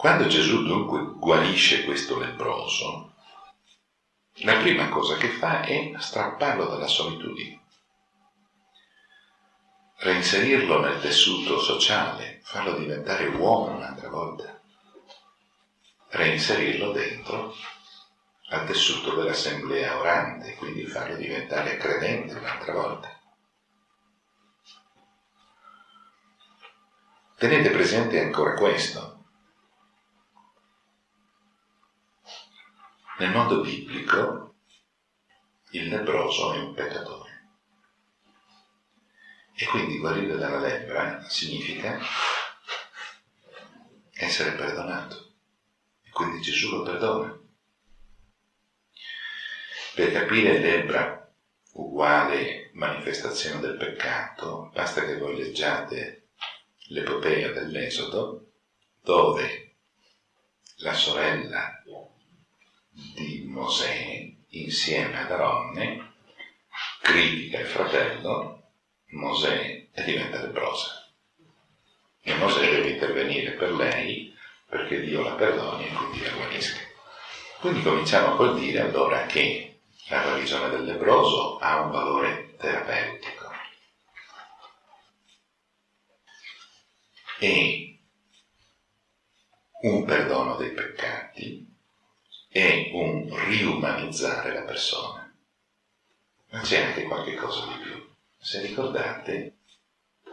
Quando Gesù dunque guarisce questo lebroso, la prima cosa che fa è strapparlo dalla solitudine, reinserirlo nel tessuto sociale, farlo diventare uomo un'altra volta, reinserirlo dentro al tessuto dell'assemblea orante, quindi farlo diventare credente un'altra volta. Tenete presente ancora questo. Nel mondo biblico il leproso è un peccatore. E quindi guarire dalla lebbra significa essere perdonato. E quindi Gesù lo perdona. Per capire l'ebbra uguale manifestazione del peccato, basta che voi leggiate l'epopea dell'Esodo, dove la sorella di Mosè, insieme ad Aronne, critica il fratello, Mosè e diventa leprosa. E Mosè deve intervenire per lei perché Dio la perdoni e quindi la guarisca. Quindi cominciamo col dire allora che la guarigione del lebroso ha un valore terapeutico. E un perdono dei peccati è un riumanizzare la persona. Ma c'è anche qualche cosa di più. Se ricordate,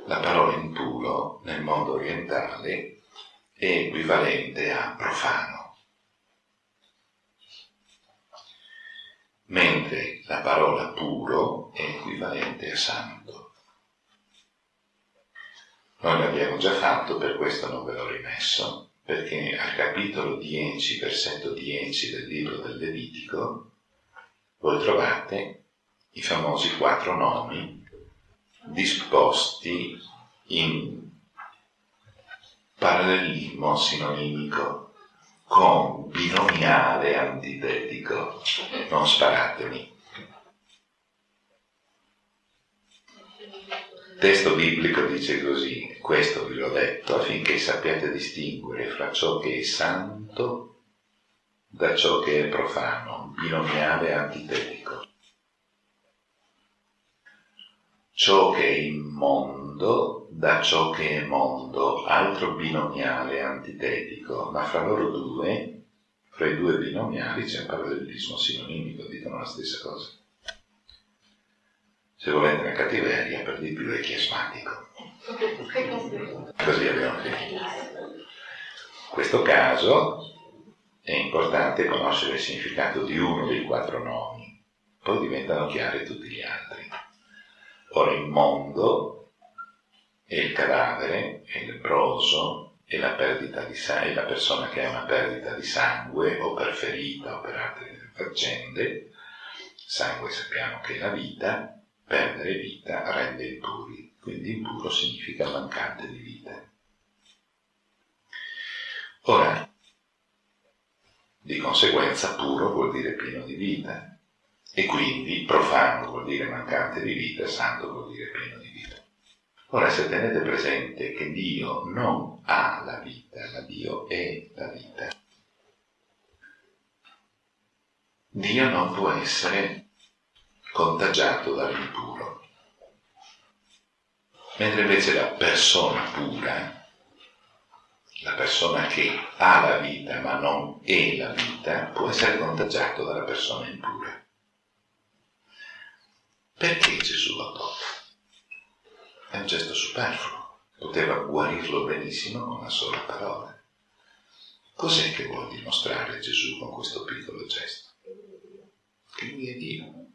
la parola impuro nel mondo orientale è equivalente a profano. mentre la parola puro è equivalente a santo. Noi l'abbiamo già fatto, per questo non ve l'ho rimesso, perché al capitolo 10, versetto 10 del libro del Levitico, voi trovate i famosi quattro nomi disposti in parallelismo sinonimico con binomiale antitetico. Non sparatemi. Testo biblico dice così, questo vi l'ho detto, affinché sappiate distinguere fra ciò che è santo da ciò che è profano, binomiale antitetico. Ciò che è immondo da ciò che è mondo, altro binomiale antitetico, ma fra loro due, fra i due binomiali c'è un parallelismo sinonimico, dicono la stessa cosa. Se volete una cattiveria, per di più è chiasmatico. Così abbiamo finito. In questo caso è importante conoscere il significato di uno dei quattro nomi, poi diventano chiari tutti gli altri. Ora il mondo e il cadavere, è il leproso, e la, sangue, la persona che ha una perdita di sangue o per ferita o per altre faccende, sangue sappiamo che è la vita, perdere vita rende impuri, quindi impuro significa mancante di vita. Ora, di conseguenza puro vuol dire pieno di vita e quindi profano vuol dire mancante di vita, santo vuol dire pieno di vita. Ora se tenete presente che Dio non ha la vita, ma Dio è la vita. Dio non può essere contagiato dall'impuro, mentre invece la persona pura, la persona che ha la vita ma non è la vita, può essere contagiato dalla persona impura. Perché Gesù lo tocca? È un gesto superfluo, poteva guarirlo benissimo con una sola parola. Cos'è che vuol dimostrare Gesù con questo piccolo gesto? Che lui è Dio.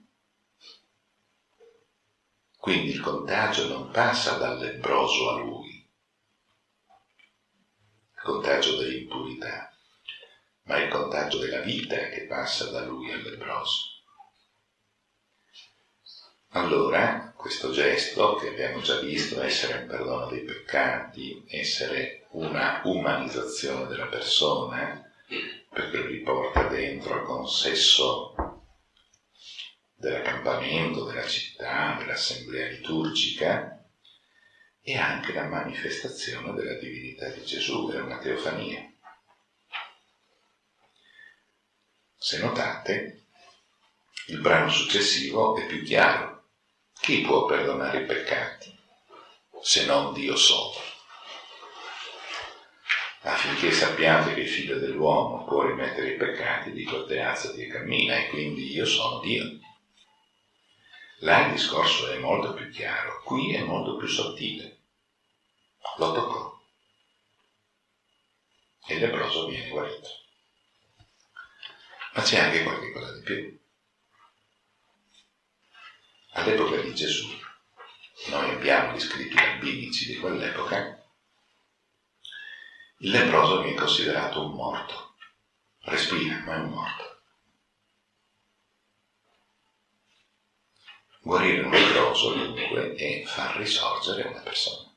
Quindi il contagio non passa dal lebbroso a lui, il contagio dell'impurità, ma il contagio della vita che passa da lui al lebbroso. Allora, questo gesto, che abbiamo già visto essere un perdono dei peccati, essere una umanizzazione della persona, perché lo riporta dentro al consesso dell'accampamento, della città, dell'assemblea liturgica, è anche la manifestazione della divinità di Gesù, è una teofania. Se notate, il brano successivo è più chiaro. Chi può perdonare i peccati se non Dio solo? Affinché sappiate che il figlio dell'uomo può rimettere i peccati, dico te alzati e cammina e quindi io sono Dio. Là il discorso è molto più chiaro, qui è molto più sottile. Lo toccò e il leproso viene guarito. Ma c'è anche qualche cosa di più. All'epoca di Gesù, noi abbiamo gli scritti rabbinici di quell'epoca, il leproso viene considerato un morto. Respira, ma è un morto. Guarire un leproso dunque è far risorgere una persona.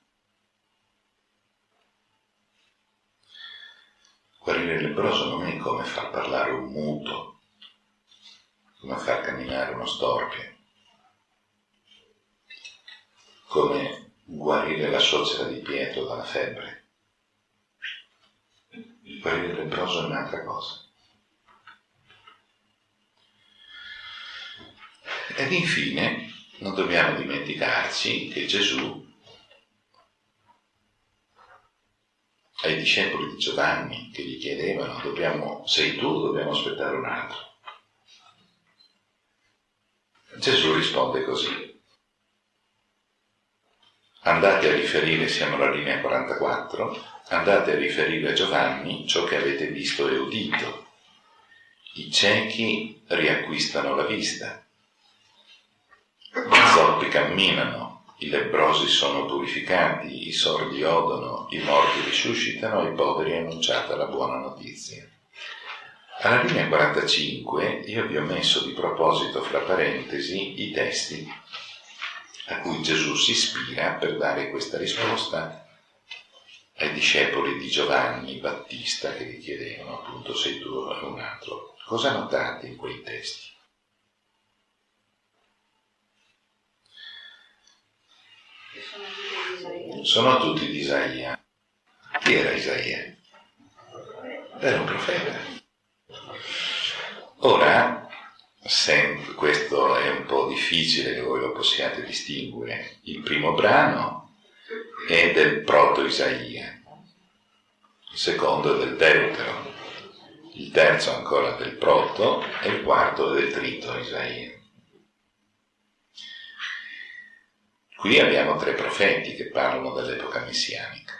Guarire il leproso non è come far parlare un muto, come far camminare uno storpio, come guarire la suocera di Pietro dalla febbre. Guarire il leproso è un'altra cosa. Ed infine non dobbiamo dimenticarci che Gesù ai discepoli di Giovanni che gli chiedevano dobbiamo, sei tu o dobbiamo aspettare un altro? Gesù risponde così. Andate a riferire, siamo alla linea 44, andate a riferire a Giovanni ciò che avete visto e udito. I ciechi riacquistano la vista, zoppi camminano, i lebrosi sono purificati, i sordi odono, i morti risuscitano, ai poveri è annunciata la buona notizia. Alla linea 45 io vi ho messo di proposito fra parentesi i testi a cui Gesù si ispira per dare questa risposta ai discepoli di Giovanni Battista che gli chiedevano appunto sei tu o un altro. Cosa notate in quei testi? Sono tutti di Isaia. Chi era Isaia? Era un profeta. Ora, questo è un po' difficile che voi lo possiate distinguere, il primo brano è del proto-Isaia, il secondo è del Deutero, il terzo ancora del proto e il quarto del trito Isaia. Qui abbiamo tre profeti che parlano dell'epoca messianica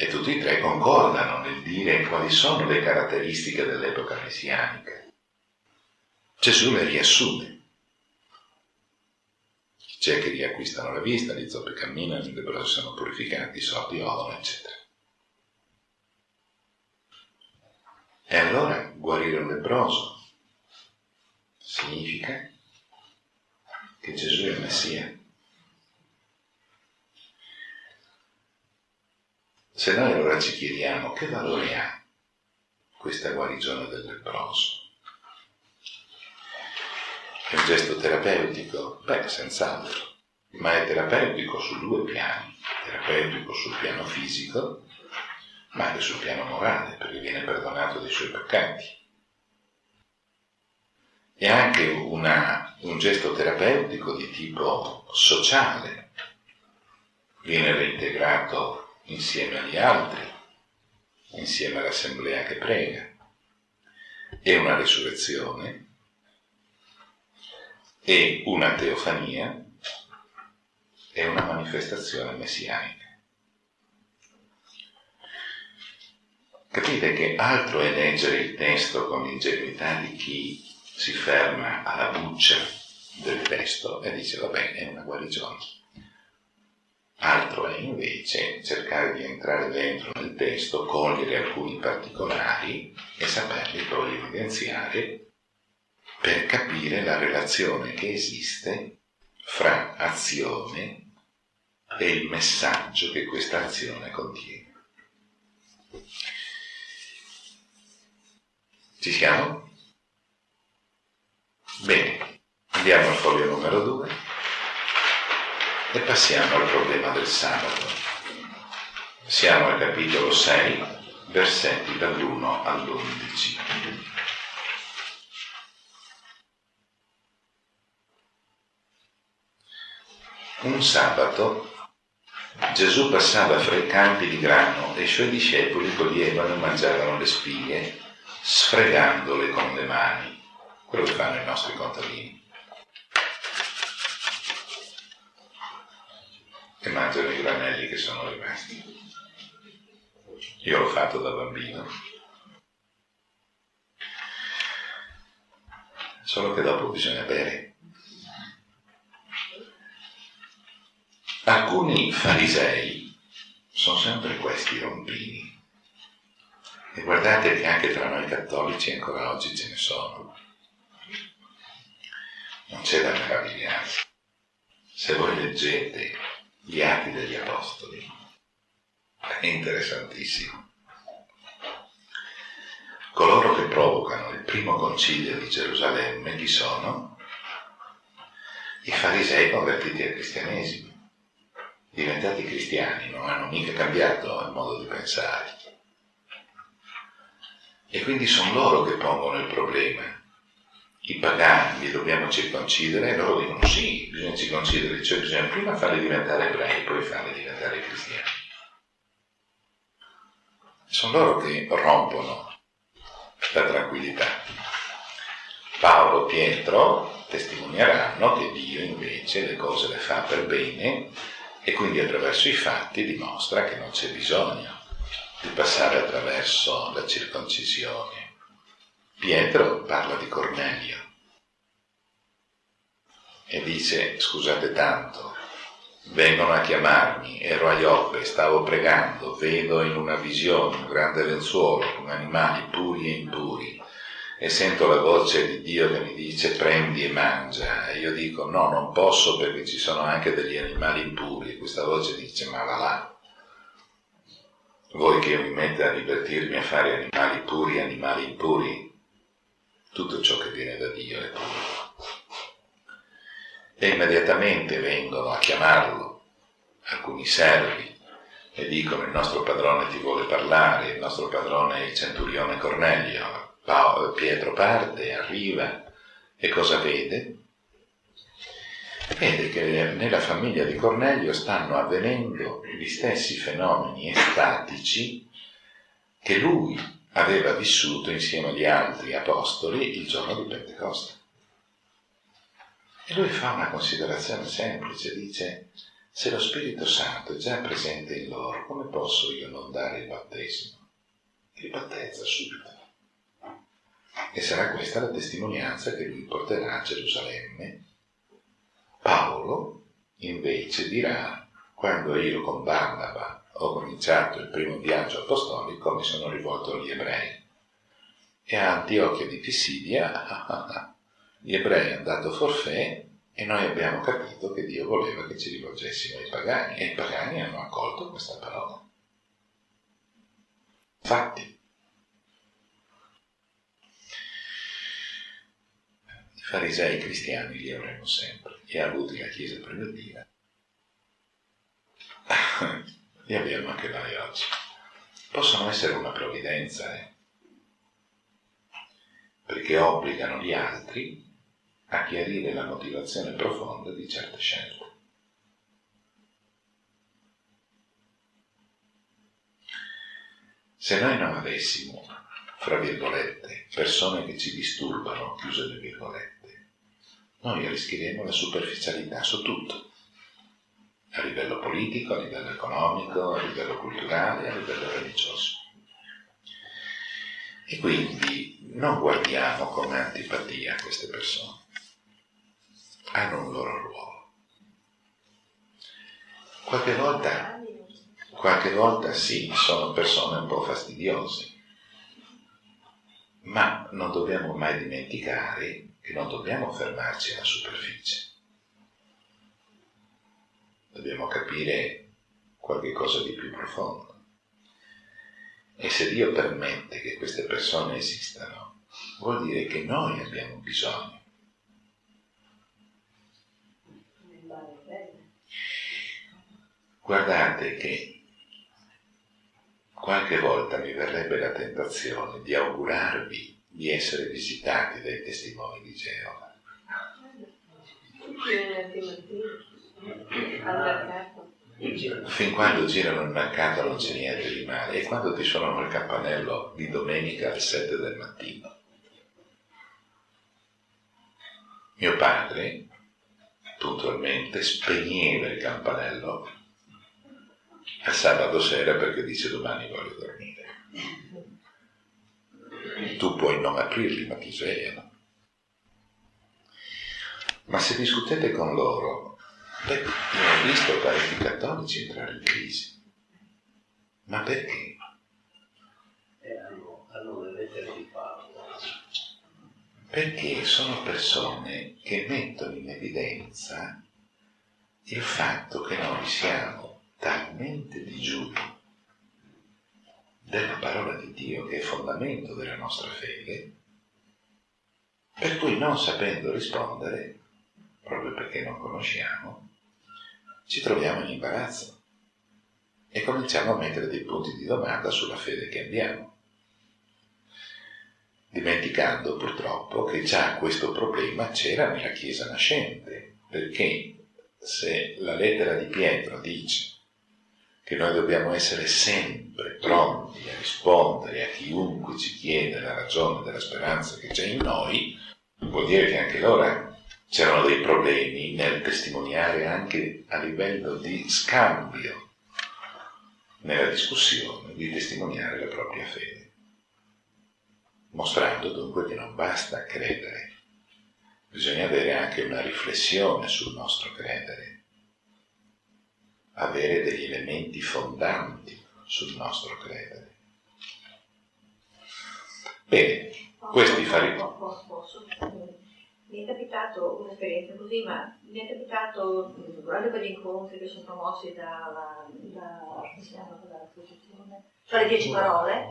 e tutti e tre concordano nel dire quali sono le caratteristiche dell'epoca messianica. Gesù le riassume. C'è che riacquistano la vista, gli zoppi camminano, i lebrosi sono purificati, i sordi odono, eccetera. E allora guarire un lebroso significa che Gesù è il Messia. Se noi allora ci chiediamo che valore ha questa guarigione del leproso, è un gesto terapeutico? Beh, senz'altro, ma è terapeutico su due piani, terapeutico sul piano fisico, ma anche sul piano morale, perché viene perdonato dei suoi peccati. È anche una, un gesto terapeutico di tipo sociale, viene reintegrato insieme agli altri, insieme all'assemblea che prega. È una risurrezione, è una teofania, è una manifestazione messianica. Capite che altro è leggere il testo con l'ingenuità di chi si ferma alla buccia del testo e dice va bene, è una guarigione Altro è invece cercare di entrare dentro nel testo, cogliere alcuni particolari e saperli poi evidenziare per capire la relazione che esiste fra azione e il messaggio che questa azione contiene. Ci siamo? Bene, andiamo al foglio numero 2 e passiamo al problema del sabato. Siamo al capitolo 6, versetti dall'1 all'11. Un sabato Gesù passava fra i campi di grano e i suoi discepoli coglievano e mangiavano le spighe, sfregandole con le mani quello che fanno i nostri contadini. E mangiano i granelli che sono rimasti. Io l'ho fatto da bambino. Solo che dopo bisogna bere. Alcuni farisei sono sempre questi rompini. E guardate che anche tra noi cattolici ancora oggi ce ne sono. Non c'è da meravigliarsi. Se voi leggete gli atti degli apostoli, è interessantissimo. Coloro che provocano il primo concilio di Gerusalemme chi sono? I farisei convertiti al cristianesimo diventati cristiani, non hanno mica cambiato il modo di pensare. E quindi sono loro che pongono il problema. I pagani li dobbiamo circoncidere loro dicono sì, bisogna circoncidere, cioè bisogna prima farli diventare ebrei, poi farli diventare cristiani. Sono loro che rompono la tranquillità. Paolo, Pietro testimonieranno che Dio invece le cose le fa per bene e quindi attraverso i fatti dimostra che non c'è bisogno di passare attraverso la circoncisione. Pietro parla di Cornelio e dice scusate tanto, vengono a chiamarmi, ero a Ioppe, stavo pregando, vedo in una visione un grande lenzuolo con animali puri e impuri e sento la voce di Dio che mi dice prendi e mangia e io dico no, non posso perché ci sono anche degli animali impuri e questa voce dice ma va là. Vuoi che io mi metta a divertirmi a fare animali puri animali impuri? Tutto ciò che viene da Dio è puro. E immediatamente vengono a chiamarlo alcuni servi e dicono il nostro padrone ti vuole parlare, il nostro padrone è il centurione Cornelio, Pietro parte, arriva e cosa vede? Vede che nella famiglia di Cornelio stanno avvenendo gli stessi fenomeni estatici che lui aveva vissuto insieme agli altri apostoli il giorno di Pentecoste. E lui fa una considerazione semplice, dice, se lo Spirito Santo è già presente in loro, come posso io non dare il battesimo? Il battezza subito. E sarà questa la testimonianza che lui porterà a Gerusalemme. Paolo invece dirà, quando io con Barnaba ho cominciato il primo viaggio apostolico, mi sono rivolto agli ebrei. E a Antiochia di Pisidia gli ebrei hanno dato forfè e noi abbiamo capito che Dio voleva che ci rivolgessimo ai pagani e i pagani hanno accolto questa parola. Infatti, farisei cristiani li avremo sempre, e avuti la Chiesa primitiva, li abbiamo anche noi oggi. Possono essere una provvidenza, eh? perché obbligano gli altri a chiarire la motivazione profonda di certe scelte. Se noi non avessimo, fra virgolette, persone che ci disturbano, chiuse le virgolette, noi rischieremo la superficialità su tutto, a livello politico, a livello economico, a livello culturale, a livello religioso. E quindi non guardiamo con antipatia queste persone, hanno un loro ruolo. Qualche volta, qualche volta sì, sono persone un po' fastidiose, ma non dobbiamo mai dimenticare che non dobbiamo fermarci alla superficie. Dobbiamo capire qualche cosa di più profondo. E se Dio permette che queste persone esistano, vuol dire che noi abbiamo bisogno. Guardate che qualche volta mi verrebbe la tentazione di augurarvi di essere visitati dai testimoni di Geova. Fin quando girano il mercato non c'è niente di male. E quando ti suonano il campanello di domenica alle 7 del mattino? Mio padre puntualmente spegneva il campanello al sabato sera perché dice domani voglio dormire. Tu puoi non aprirli, ma ti svegliano. Ma se discutete con loro, beh, io ho visto parecchi cattolici entrare in crisi. Ma perché? Eh. Perché sono persone che mettono in evidenza il fatto che noi siamo talmente digiuni della parola di Dio, che è fondamento della nostra fede, per cui non sapendo rispondere, proprio perché non conosciamo, ci troviamo in imbarazzo. E cominciamo a mettere dei punti di domanda sulla fede che abbiamo, dimenticando purtroppo che già questo problema c'era nella Chiesa nascente, perché se la lettera di Pietro dice che noi dobbiamo essere sempre pronti a rispondere a chiunque ci chiede la ragione della speranza che c'è in noi, vuol dire che anche allora c'erano dei problemi nel testimoniare anche a livello di scambio, nella discussione, di testimoniare la propria fede, mostrando dunque che non basta credere, bisogna avere anche una riflessione sul nostro credere avere degli elementi fondanti sul nostro credere. Bene, questi fari... Mi è capitato un'esperienza così, ma mi è capitato durante quegli incontri che sono promossi dalla, da, dall'associazione, cioè le dieci parole,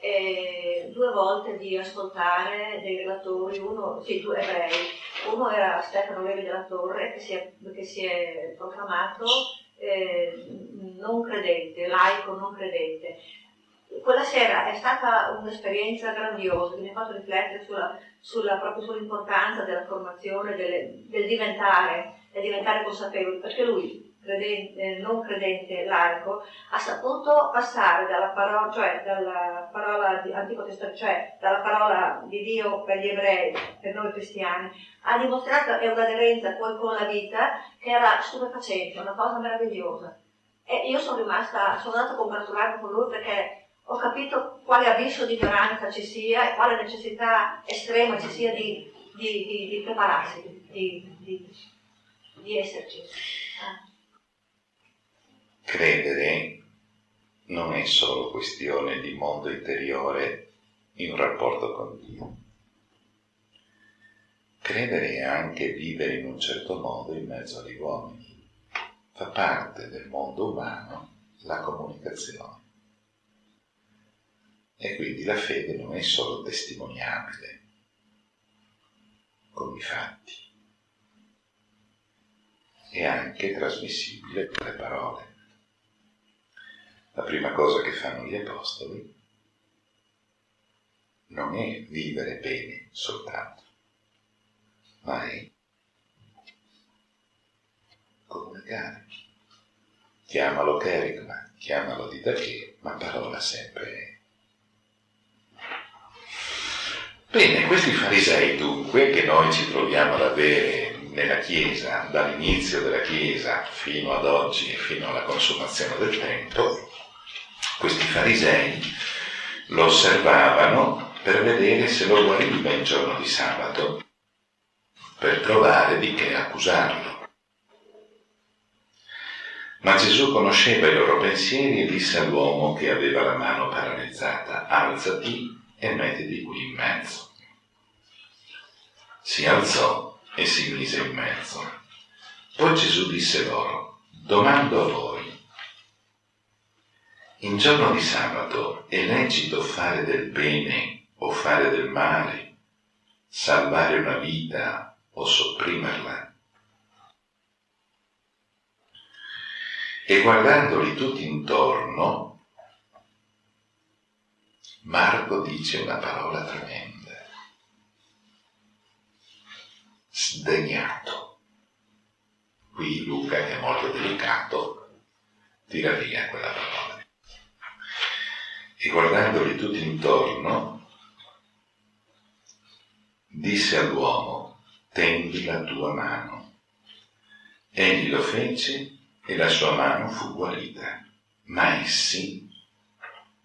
eh, due volte di ascoltare dei relatori, uno, sì, due ebrei, uno era Stefano Levi della Torre che si è, che si è proclamato eh, non credente, laico non credente. Quella sera è stata un'esperienza grandiosa che mi ha fatto riflettere sulla, sulla, proprio sull'importanza della formazione, delle, del diventare, del diventare consapevoli, perché lui credente, non credente laico, ha saputo passare dalla parola, cioè dalla parola di Antico Testamento, cioè dalla parola di Dio per gli ebrei, per noi cristiani, ha dimostrato è un'aderenza poi con la vita che era stupefacente, una cosa meravigliosa. E io sono rimasta, sono andata a congratularmi con lui perché ho capito quale abisso di ignoranza ci sia e quale necessità estrema ci sia di, di, di, di prepararsi, di, esserci. Credere non è solo questione di mondo interiore in rapporto con Dio. Credere è anche vivere in un certo modo in mezzo agli uomini. Fa parte del mondo umano la comunicazione. E quindi la fede non è solo testimoniabile con i fatti, è anche trasmissibile con le parole la prima cosa che fanno gli apostoli non è vivere bene soltanto, ma è comunicare. Chiamalo kerigma, chiamalo di da che, ma parola sempre è. Bene, questi farisei dunque, che noi ci troviamo ad avere nella Chiesa, dall'inizio della Chiesa fino ad oggi fino alla consumazione del tempo, questi farisei lo osservavano per vedere se lo guariva il giorno di sabato, per trovare di che accusarlo. Ma Gesù conosceva i loro pensieri e disse all'uomo che aveva la mano paralizzata, alzati e mettiti qui in mezzo. Si alzò e si mise in mezzo. Poi Gesù disse loro, domando a voi, in giorno di sabato è lecito fare del bene o fare del male, salvare una vita o sopprimerla. E guardandoli tutti intorno, Marco dice una parola tremenda. Sdegnato. Qui Luca, che è molto delicato, tira via quella parola. E guardandoli tutti intorno, disse all'uomo, tendi la tua mano. Egli lo fece e la sua mano fu guarita. Ma essi,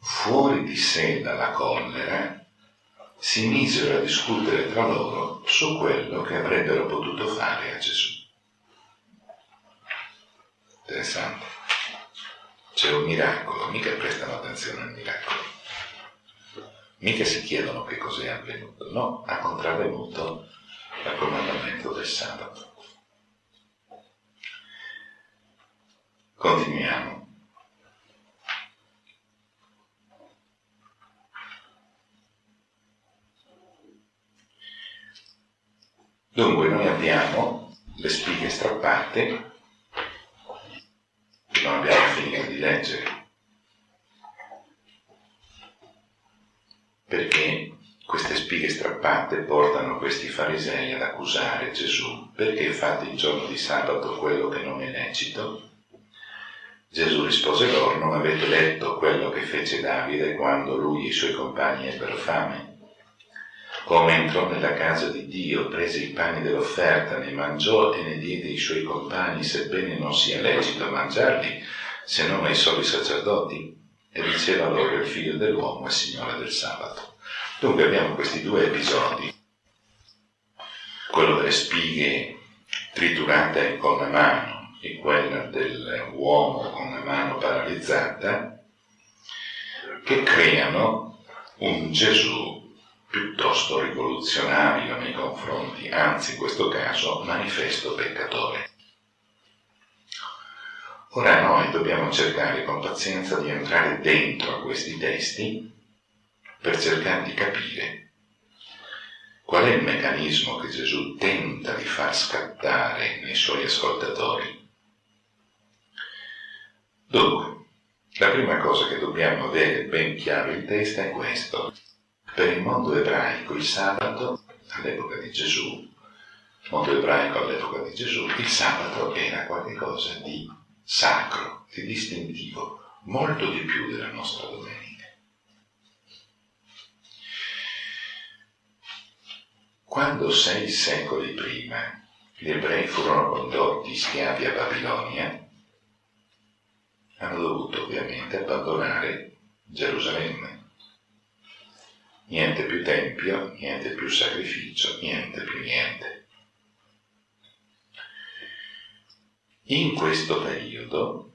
fuori di sé dalla collera, si misero a discutere tra loro su quello che avrebbero potuto fare a Gesù. Interessante. C'è un miracolo, mica prestano attenzione al miracolo. Mica si chiedono che cos'è avvenuto, no, ha contravvenuto il comandamento del sabato. Continuiamo. Dunque noi abbiamo le spighe strappate, non abbiamo finito di leggere, perché queste spighe strappate portano questi farisei ad accusare Gesù, perché fate il giorno di sabato quello che non è lecito? Gesù rispose loro, non avete letto quello che fece Davide quando lui e i suoi compagni ebbero fame? Come entrò nella casa di Dio, prese i pani dell'offerta, ne mangiò e ne diede ai suoi compagni, sebbene non sia lecito mangiarli, se non ai soli sacerdoti, e diceva loro il figlio dell'uomo è Signore del sabato. Dunque abbiamo questi due episodi, quello delle spighe triturate con la mano e quello dell'uomo con la mano paralizzata, che creano un Gesù piuttosto rivoluzionario nei confronti, anzi in questo caso manifesto peccatore. Ora noi dobbiamo cercare con pazienza di entrare dentro a questi testi per cercare di capire qual è il meccanismo che Gesù tenta di far scattare nei suoi ascoltatori. Dunque, la prima cosa che dobbiamo avere ben chiaro in testa è questo. Per il mondo ebraico il sabato, all'epoca di Gesù, il mondo ebraico all'epoca di Gesù, il sabato era qualcosa di sacro, di distintivo, molto di più della nostra domenica. Quando sei secoli prima gli ebrei furono condotti schiavi a Babilonia, hanno dovuto ovviamente abbandonare Gerusalemme niente più tempio, niente più sacrificio, niente più niente. In questo periodo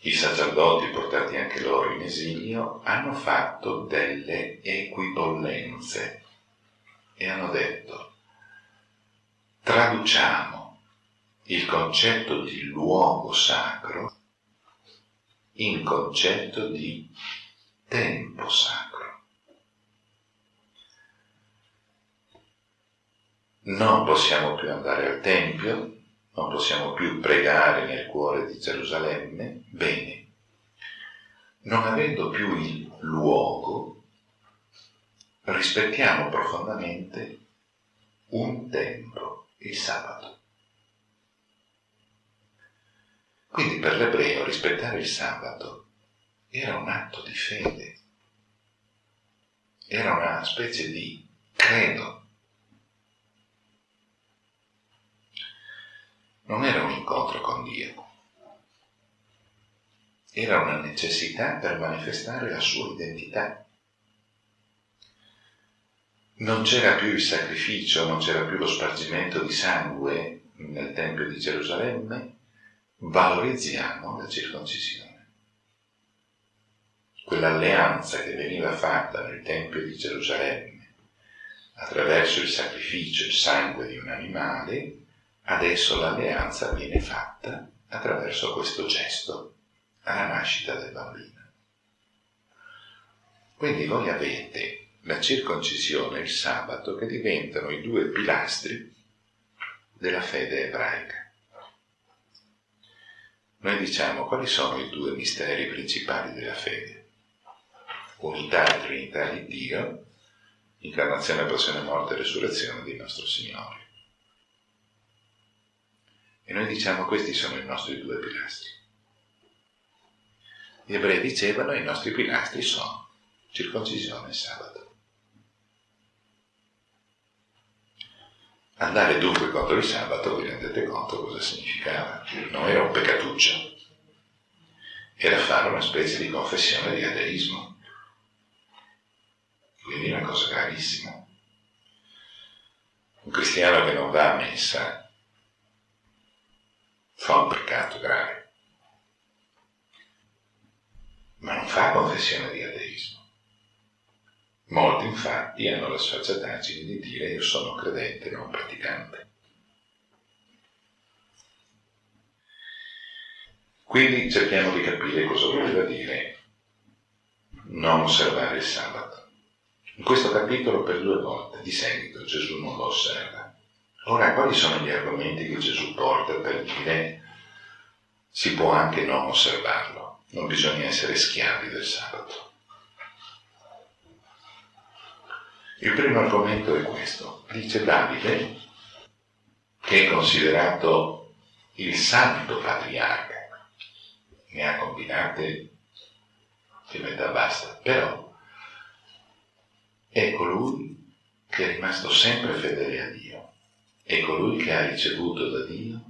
i sacerdoti, portati anche loro in esilio, hanno fatto delle equipollenze e hanno detto traduciamo il concetto di luogo sacro in concetto di tempo sacro. Non possiamo più andare al Tempio, non possiamo più pregare nel cuore di Gerusalemme, bene. Non avendo più il luogo, rispettiamo profondamente un tempo, il sabato. Quindi per l'ebreo rispettare il sabato era un atto di fede, era una specie di credo non era un incontro con Dio, era una necessità per manifestare la sua identità. Non c'era più il sacrificio, non c'era più lo spargimento di sangue nel Tempio di Gerusalemme, valorizziamo la circoncisione. Quell'alleanza che veniva fatta nel Tempio di Gerusalemme attraverso il sacrificio, il sangue di un animale, Adesso l'alleanza viene fatta attraverso questo gesto, alla nascita del bambino. Quindi voi avete la circoncisione e il sabato che diventano i due pilastri della fede ebraica. Noi diciamo quali sono i due misteri principali della fede? Unità e Trinità di Dio, incarnazione, passione, morte e resurrezione di nostro Signore. E noi diciamo questi sono i nostri due pilastri. Gli ebrei dicevano i nostri pilastri sono circoncisione e sabato. Andare dunque contro il sabato, vi rendete conto cosa significava? Non era un peccatuccio, era fare una specie di confessione di ateismo. Quindi una cosa gravissima. Un cristiano che non va a messa fa un peccato grave, ma non fa confessione di ateismo. Molti infatti hanno la sfacciataggine di dire io sono credente, non praticante. Quindi cerchiamo di capire cosa voleva dire non osservare il sabato. In questo capitolo per due volte di seguito Gesù non lo osserva. Ora, quali sono gli argomenti che Gesù porta per dire si può anche non osservarlo, non bisogna essere schiavi del sabato? Il primo argomento è questo. Dice Davide, che è considerato il santo patriarca, ne ha combinate che metà basta, però è colui che è rimasto sempre fedele a Dio, è colui che ha ricevuto da Dio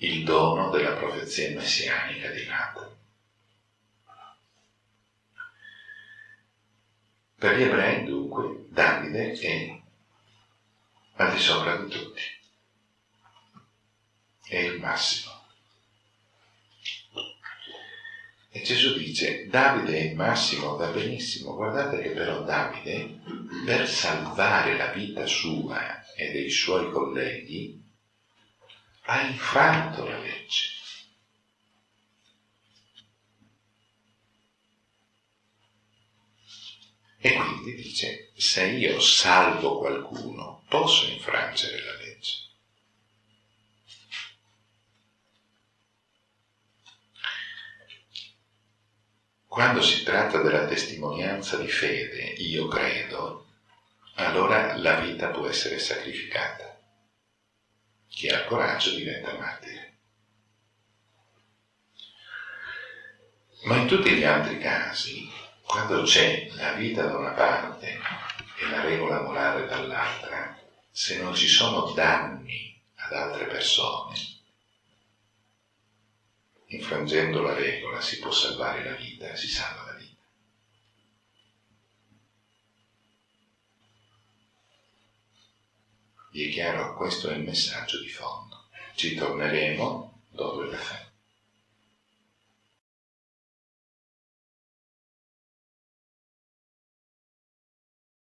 il dono della profezia messianica di Nathan. Per gli ebrei, dunque, Davide è al di sopra di tutti. È il massimo. E Gesù dice, Davide è il massimo, va benissimo. Guardate che però Davide, per salvare la vita sua e dei suoi colleghi, ha infranto la legge. E quindi dice, se io salvo qualcuno, posso infrangere la legge. Quando si tratta della testimonianza di fede, io credo, allora la vita può essere sacrificata. Chi ha coraggio diventa martire. Ma in tutti gli altri casi quando c'è la vita da una parte e la regola morale dall'altra, se non ci sono danni ad altre persone, infrangendo la regola si può salvare la vita, si salva la vita. Vi è chiaro? Questo è il messaggio di fondo. Ci torneremo dopo il caffè.